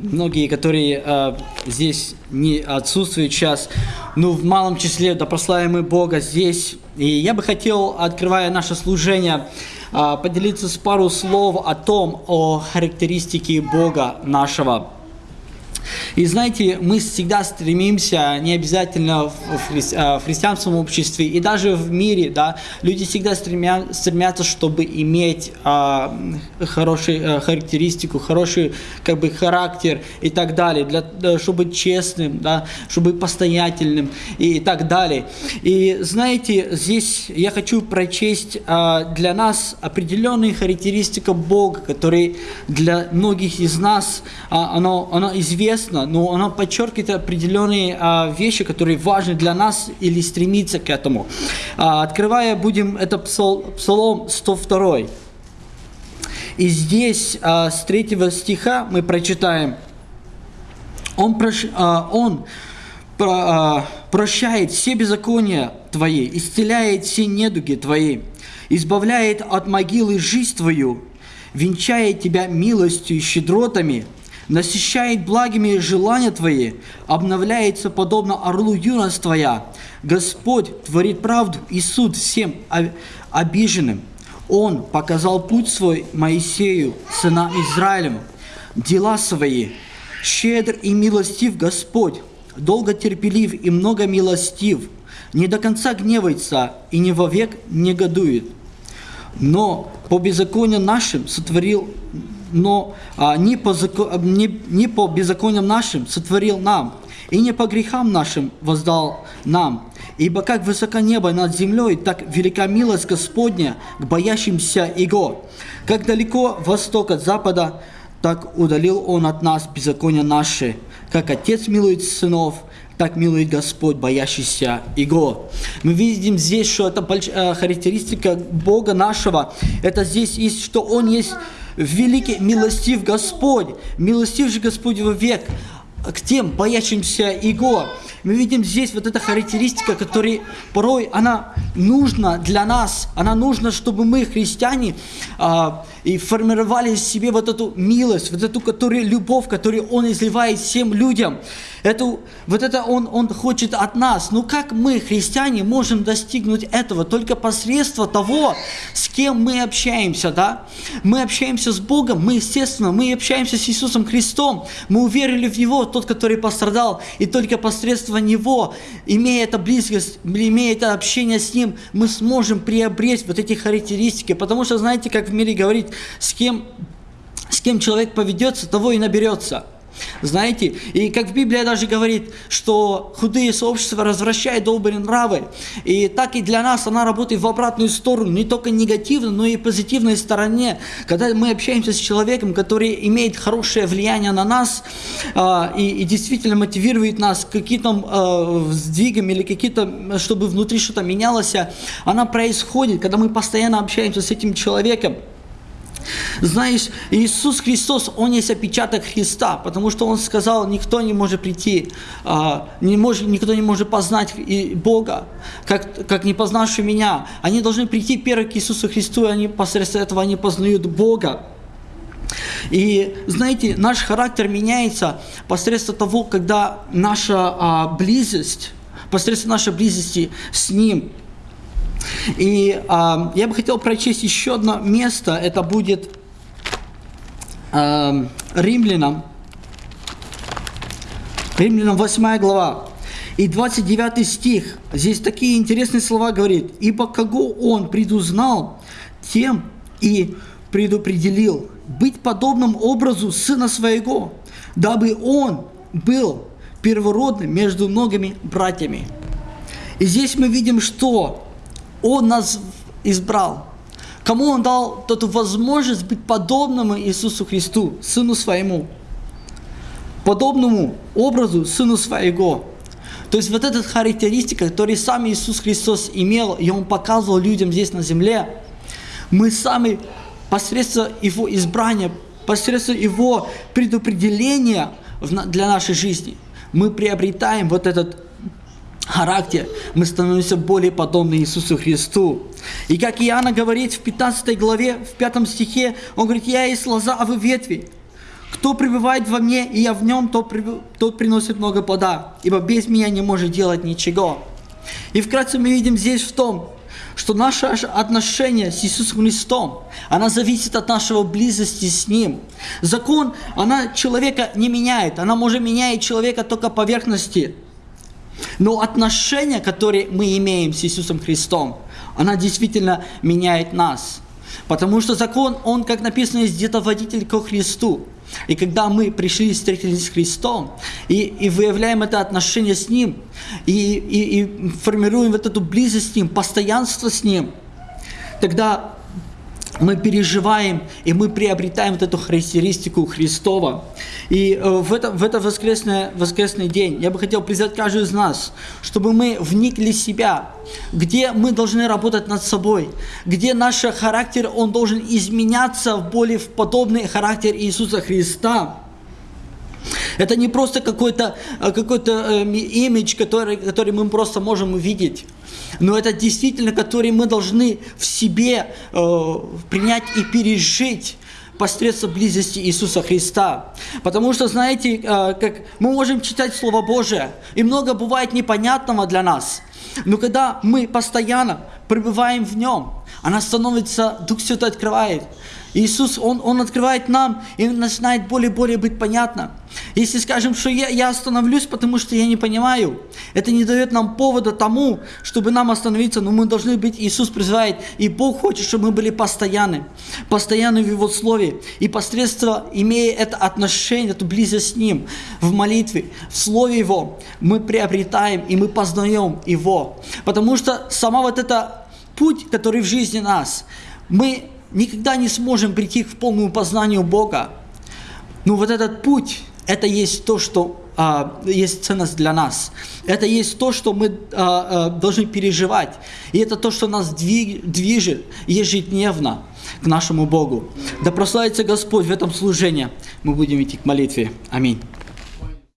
многие, которые э, здесь не отсутствуют сейчас, ну, в малом числе, да прославим мы Бога здесь. И я бы хотел, открывая наше служение, э, поделиться с пару слов о том, о характеристике Бога нашего. И знаете, мы всегда стремимся, не обязательно а, в христианском обществе, и даже в мире, да, люди всегда стремя, стремятся, чтобы иметь а, хорошую а, характеристику, хороший как бы характер и так далее, для, чтобы быть честным, да, чтобы быть постоятельным и так далее. И знаете, здесь я хочу прочесть а, для нас определенные характеристики Бога, которые для многих из нас, а, оно, оно известно, но она подчеркивает определенные а, вещи, которые важны для нас или стремится к этому. А, открывая будем, это псал, Псалом 102. И здесь а, с 3 стиха мы прочитаем, Он, прош, а, он про, а, прощает все беззакония Твои, исцеляет все недуги Твои, избавляет от могилы жизнь Твою, венчает Тебя милостью и щедротами – насыщает благими желания Твои, обновляется подобно орлу юность Твоя. Господь творит правду и суд всем обиженным. Он показал путь свой Моисею, сынам Израилевым, дела свои. Щедр и милостив Господь, долго терпелив и много милостив, не до конца гневается и не вовек негодует. Но по беззаконию нашим сотворил но а, не, по, не, не по беззакониям нашим сотворил нам, и не по грехам нашим воздал нам. Ибо как высоко небо над землей, так велика милость Господня к боящимся Его. Как далеко восток от запада, так удалил Он от нас беззакония наши. Как Отец милует сынов, так милует Господь, боящийся Его. Мы видим здесь, что это э, характеристика Бога нашего. Это здесь есть, что Он есть великий милостив Господь, милостив же Господь век к тем боящимся Его. Мы видим здесь вот эта характеристика, которая порой она нужна для нас, она нужна, чтобы мы, христиане, а, и формировали в себе вот эту милость, вот эту которую, любовь, которую Он изливает всем людям. Эту, вот это он, он хочет от нас. Но как мы, христиане, можем достигнуть этого? Только посредством того, с кем мы общаемся, да? Мы общаемся с Богом, мы, естественно, мы общаемся с Иисусом Христом, мы уверили в Него, тот, который пострадал, и только посредством Него, имея это близость, имея это общение с Ним, мы сможем приобрести вот эти характеристики. Потому что, знаете, как в мире говорит, с кем, с кем человек поведется, того и наберется. Знаете, и как в Библии даже говорит, что худые сообщества развращают добрые нравы. И так и для нас она работает в обратную сторону, не только негативно, но и позитивной стороне. Когда мы общаемся с человеком, который имеет хорошее влияние на нас э, и, и действительно мотивирует нас к каким-то э, сдвигам или какие-то, чтобы внутри что-то менялось, она происходит, когда мы постоянно общаемся с этим человеком. Знаешь, Иисус Христос, Он есть опечаток Христа, потому что Он сказал, никто не может прийти, а, не может, никто не может познать Бога, как, как не познавший меня. Они должны прийти первым к Иисусу Христу, и они посредством этого они познают Бога. И знаете, наш характер меняется посредством того, когда наша а, близость, посредством нашей близости с Ним – и э, я бы хотел прочесть еще одно место, это будет э, Римлянам, Римлянам 8 глава. И 29 стих, здесь такие интересные слова говорит. «Ибо кого он предузнал, тем и предопределил быть подобным образу сына своего, дабы он был первородным между многими братьями». И здесь мы видим, что он нас избрал. Кому Он дал эту возможность быть подобным Иисусу Христу, Сыну Своему. Подобному образу Сыну Своего. То есть вот эта характеристика, которую сам Иисус Христос имел, и Он показывал людям здесь на земле, мы сами посредством Его избрания, посредством Его предопределения для нашей жизни, мы приобретаем вот этот характер, мы становимся более подобны Иисусу Христу. И как Иоанна говорит в 15 главе, в 5 стихе, он говорит, «Я есть лоза, а вы ветви. Кто пребывает во мне, и я в нем, тот, тот приносит много плода, ибо без меня не может делать ничего. И вкратце мы видим здесь в том, что наше отношение с Иисусом Христом, она зависит от нашего близости с Ним. Закон, она человека не меняет, она может менять человека только поверхности. Но отношения, которые мы имеем с Иисусом Христом, она действительно меняет нас. Потому что закон, он, как написано, где-то водитель ко Христу. И когда мы пришли и встретились с Христом, и, и выявляем это отношение с Ним, и, и, и формируем вот эту близость с Ним, постоянство с Ним, тогда мы переживаем, и мы приобретаем вот эту характеристику Христова. И э, в, это, в этот воскресный, воскресный день я бы хотел призвать каждого из нас, чтобы мы вникли в себя, где мы должны работать над собой, где наш характер, он должен изменяться в более в подобный характер Иисуса Христа. Это не просто какой-то э, какой, э, имидж, который, который мы просто можем увидеть но это действительно, который мы должны в себе э, принять и пережить посредством близости Иисуса Христа. Потому что, знаете, э, как мы можем читать Слово Божие, и много бывает непонятного для нас. Но когда мы постоянно пребываем в Нем, она становится, Дух Святой открывает. Иисус, Он, Он открывает нам, и начинает более-более быть понятно. Если скажем, что я, я остановлюсь, потому что я не понимаю, это не дает нам повода тому, чтобы нам остановиться, но мы должны быть, Иисус призывает, и Бог хочет, чтобы мы были постоянны, постоянны в Его Слове, и посредством, имея это отношение, эту близость с Ним, в молитве, в Слове Его, мы приобретаем, и мы познаем Его. Потому что сама вот эта путь, который в жизни нас, мы никогда не сможем прийти к полному познанию Бога. Но вот этот путь, это есть то, что а, есть ценность для нас. Это есть то, что мы а, а, должны переживать. И это то, что нас движет ежедневно к нашему Богу. Да прославится Господь в этом служении. Мы будем идти к молитве. Аминь.